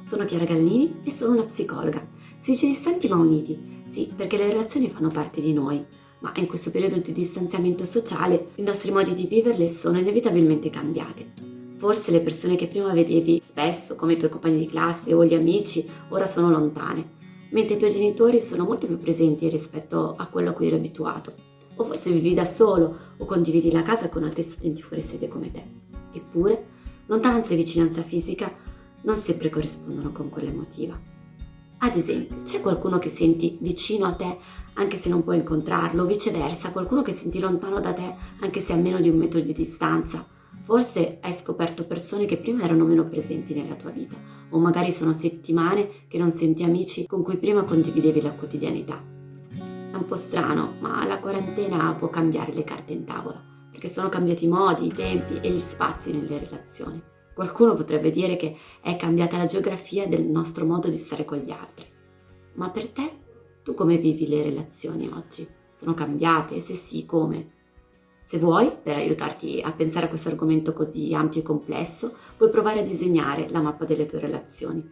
sono Chiara Gallini e sono una psicologa. Si dice distanti ma uniti, sì, perché le relazioni fanno parte di noi, ma in questo periodo di distanziamento sociale i nostri modi di viverle sono inevitabilmente cambiati. Forse le persone che prima vedevi spesso, come i tuoi compagni di classe o gli amici, ora sono lontane, mentre i tuoi genitori sono molto più presenti rispetto a quello a cui eri abituato. O forse vivi da solo o condividi la casa con altri studenti fuori sede come te. Eppure, lontananza e vicinanza fisica non sempre corrispondono con quella emotiva. Ad esempio, c'è qualcuno che senti vicino a te anche se non puoi incontrarlo, viceversa, qualcuno che senti lontano da te anche se a meno di un metro di distanza. Forse hai scoperto persone che prima erano meno presenti nella tua vita, o magari sono settimane che non senti amici con cui prima condividevi la quotidianità. È un po' strano, ma la quarantena può cambiare le carte in tavola, perché sono cambiati i modi, i tempi e gli spazi nelle relazioni. Qualcuno potrebbe dire che è cambiata la geografia del nostro modo di stare con gli altri. Ma per te, tu come vivi le relazioni oggi? Sono cambiate? Se sì, come? Se vuoi, per aiutarti a pensare a questo argomento così ampio e complesso, puoi provare a disegnare la mappa delle tue relazioni,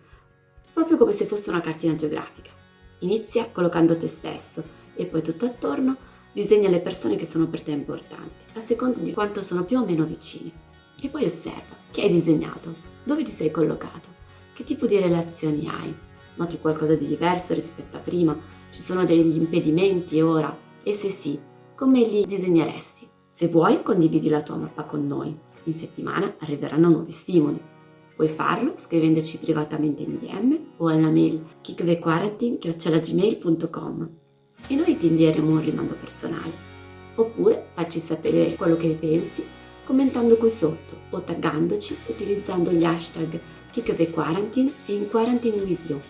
proprio come se fosse una cartina geografica. Inizia collocando te stesso e poi tutto attorno disegna le persone che sono per te importanti, a seconda di quanto sono più o meno vicine. E poi osserva che hai disegnato, dove ti sei collocato, che tipo di relazioni hai. Noti qualcosa di diverso rispetto a prima? Ci sono degli impedimenti ora? E se sì, come li disegneresti? Se vuoi, condividi la tua mappa con noi. In settimana arriveranno nuovi stimoli. Puoi farlo scrivendoci privatamente in DM o alla mail kickthequarantin.gmail.com e noi ti invieremo un rimando personale. Oppure facci sapere quello che ne pensi commentando qui sotto o taggandoci utilizzando gli hashtag KickTheQuarantine e in Quarantine with you.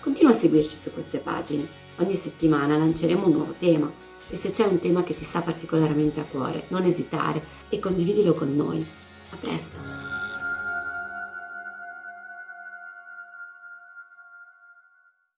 Continua a seguirci su queste pagine. Ogni settimana lanceremo un nuovo tema e se c'è un tema che ti sta particolarmente a cuore, non esitare e condividilo con noi. A presto!